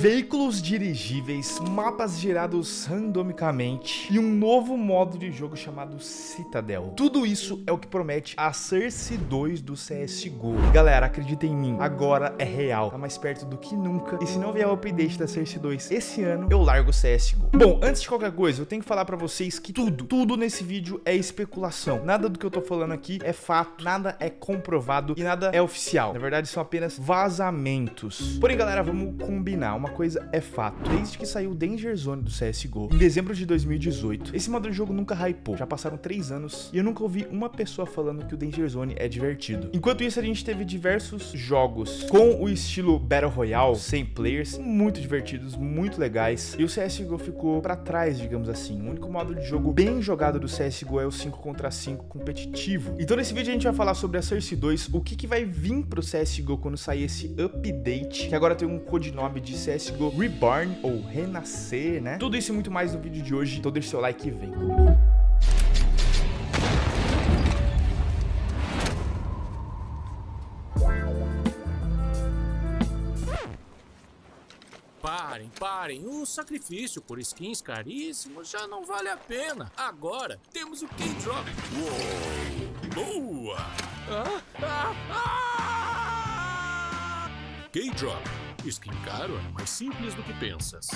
veículos dirigíveis, mapas gerados randomicamente e um novo modo de jogo chamado Citadel. Tudo isso é o que promete a Cersei 2 do CSGO. Galera, acredita em mim, agora é real, tá mais perto do que nunca. E se não vier o update da Cersei 2 esse ano, eu largo o CSGO. Bom, antes de qualquer coisa, eu tenho que falar pra vocês que tudo, tudo nesse vídeo é especulação. Nada do que eu tô falando aqui é fato, nada é comprovado e nada é oficial. Na verdade, são apenas vazamentos. Porém, galera, vamos combinar. Uma coisa é fato. Desde que saiu o Danger Zone do CSGO, em dezembro de 2018, esse modo de jogo nunca hypou. Já passaram 3 anos e eu nunca ouvi uma pessoa falando que o Danger Zone é divertido. Enquanto isso, a gente teve diversos jogos com o estilo Battle Royale, sem players, muito divertidos, muito legais. E o CSGO ficou pra trás, digamos assim. O único modo de jogo bem jogado do CSGO é o 5 contra 5 competitivo. Então nesse vídeo a gente vai falar sobre a Cersei 2, o que, que vai vir pro CSGO quando sair esse update, que agora tem um codinome de CSGO Reborn, ou Renascer, né? Tudo isso e muito mais no vídeo de hoje, então deixa seu like e vem comigo. Parem, parem. O sacrifício por skins caríssimos já não vale a pena. Agora temos o K-Drop. Boa! Ah, ah, ah! K-Drop. Skin caro é mais simples do que pensas.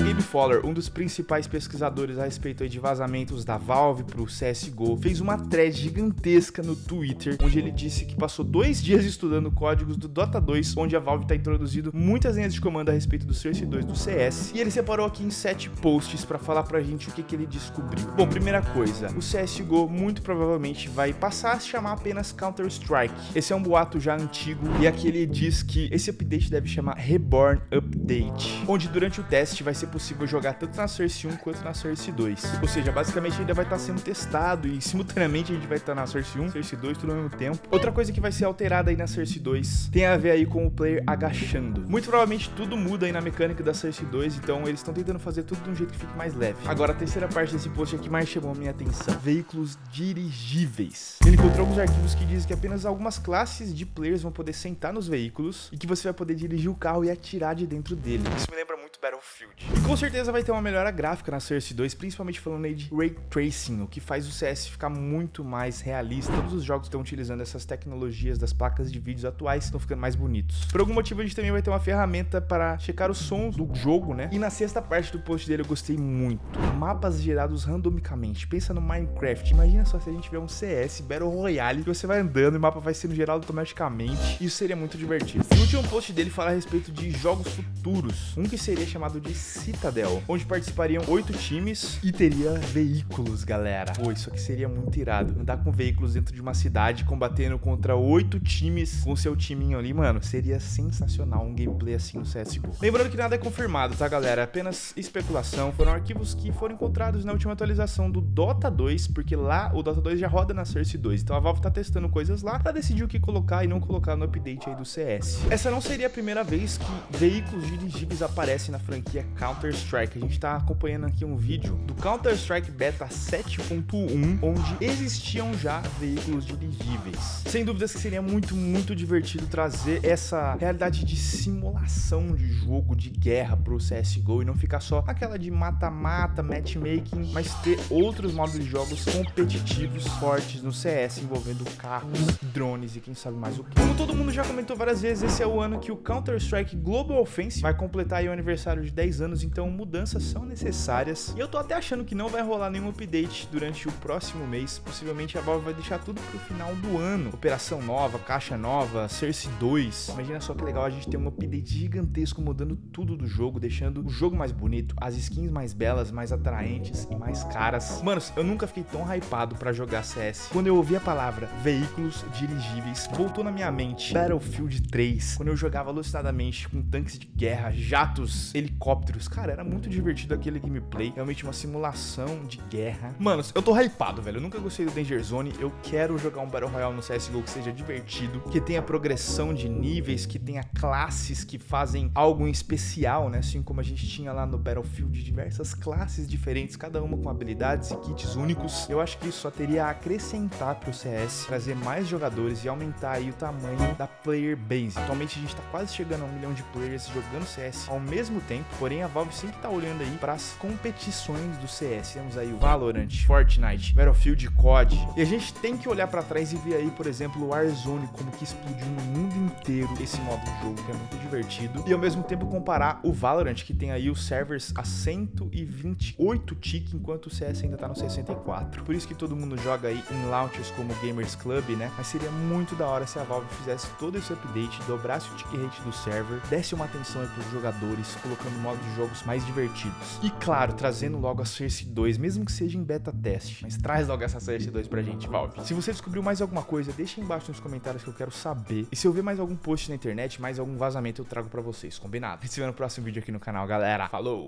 O Gabe Fowler, um dos principais pesquisadores a respeito de vazamentos da Valve pro CSGO, fez uma thread gigantesca no Twitter, onde ele disse que passou dois dias estudando códigos do Dota 2, onde a Valve está introduzindo muitas linhas de comando a respeito do Cersei 2 do CS, e ele separou aqui em sete posts para falar pra gente o que, que ele descobriu. Bom, primeira coisa, o CSGO muito provavelmente vai passar a se chamar apenas Counter-Strike. Esse é um boato já antigo, e aqui ele diz que esse update deve chamar Reborn Update, onde durante o teste vai ser possível jogar tanto na Cersei 1 quanto na Cersei 2. Ou seja, basicamente ainda vai estar sendo testado e simultaneamente a gente vai estar na Cersei 1, Cersei 2, tudo ao mesmo tempo. Outra coisa que vai ser alterada aí na Cersei 2 tem a ver aí com o player agachando. Muito provavelmente tudo muda aí na mecânica da Cersei 2, então eles estão tentando fazer tudo de um jeito que fique mais leve. Agora, a terceira parte desse post aqui mais chamou a minha atenção. Veículos dirigíveis. Ele encontrou alguns arquivos que dizem que apenas algumas classes de players vão poder sentar nos veículos e que você vai poder dirigir o carro e atirar de dentro dele. Isso me lembra muito Battlefield. E com certeza vai ter uma melhora gráfica na Cersei 2, principalmente falando aí de Ray Tracing, o que faz o CS ficar muito mais realista. Todos os jogos estão utilizando essas tecnologias das placas de vídeos atuais, estão ficando mais bonitos. Por algum motivo a gente também vai ter uma ferramenta para checar os sons do jogo, né? E na sexta parte do post dele eu gostei muito. Mapas gerados randomicamente. Pensa no Minecraft. Imagina só se a gente tiver um CS Battle Royale, que você vai andando e o mapa vai sendo gerado automaticamente. Isso seria muito divertido. E o último post dele fala a respeito de jogos futuros. Um que seria chamado de Citadel, onde participariam oito times e teria veículos, galera. Pô, isso aqui seria muito irado. Andar com veículos dentro de uma cidade, combatendo contra oito times com seu timinho ali, mano, seria sensacional um gameplay assim no CSGO. Lembrando que nada é confirmado, tá, galera? Apenas especulação. Foram arquivos que foram encontrados na última atualização do Dota 2, porque lá o Dota 2 já roda na Cersei 2. Então a Valve tá testando coisas lá pra decidir o que colocar e não colocar no update aí do CS. Essa não seria a primeira vez que veículos dirigíveis aparecem na franquia Counter-Strike. A gente tá acompanhando aqui um vídeo do Counter-Strike Beta 7.1, onde existiam já veículos dirigíveis. Sem dúvidas que seria muito, muito divertido trazer essa realidade de simulação de jogo de guerra pro CSGO e não ficar só aquela de mata-mata, matchmaking, mas ter outros modos de jogos competitivos fortes no CS envolvendo carros, drones e quem sabe mais o que. Como todo mundo já comentou várias vezes, esse é o ano que o Counter-Strike Global Offensive vai completar o aniversário de 10 anos, então mudanças são necessárias. E eu tô até achando que não vai rolar nenhum update durante o próximo mês. Possivelmente a Valve vai deixar tudo pro final do ano. Operação nova, caixa nova, Cersei 2. Imagina só que legal a gente ter um update gigantesco mudando tudo do jogo, deixando o jogo mais bonito, as skins mais belas, mais atraentes e mais caras. Manos, eu nunca fiquei tão hypado pra jogar CS. Quando eu ouvi a palavra veículos dirigíveis, voltou na minha mente Battlefield 3, quando eu jogava alucinadamente com tanques de guerra, jatos helicópteros. Cara, era muito divertido aquele gameplay. Realmente uma simulação de guerra. Mano, eu tô hypado, velho. Eu nunca gostei do Danger Zone. Eu quero jogar um Battle Royale no CSGO que seja divertido, que tenha progressão de níveis, que tenha classes que fazem algo em especial, né? Assim como a gente tinha lá no Battlefield diversas classes diferentes, cada uma com habilidades e kits únicos. Eu acho que isso só teria a acrescentar pro CS, trazer mais jogadores e aumentar aí o tamanho da player base. Atualmente a gente tá quase chegando a um milhão de players jogando CS ao mesmo tempo, porém a Valve sempre tá olhando aí para as competições do CS. Temos aí o Valorant, Fortnite, Battlefield, COD. E a gente tem que olhar para trás e ver aí, por exemplo, o Warzone como que explodiu no mundo inteiro esse modo de jogo, que é muito divertido. E ao mesmo tempo comparar o Valorant, que tem aí os servers a 128 tick, enquanto o CS ainda tá no 64. Por isso que todo mundo joga aí em launchers como Gamers Club, né? Mas seria muito da hora se a Valve fizesse todo esse update, dobrasse o tick rate do server, desse uma atenção aí pros jogadores, colocando modos de jogos mais divertidos. E claro, trazendo logo a Source 2, mesmo que seja em beta teste, mas traz logo essa Source 2 pra gente, Valve. Se você descobriu mais alguma coisa, deixa aí embaixo nos comentários que eu quero saber. E se eu ver mais algum post na internet, mais algum vazamento, eu trago pra vocês, combinado? Se vê no próximo vídeo aqui no canal, galera. Falou!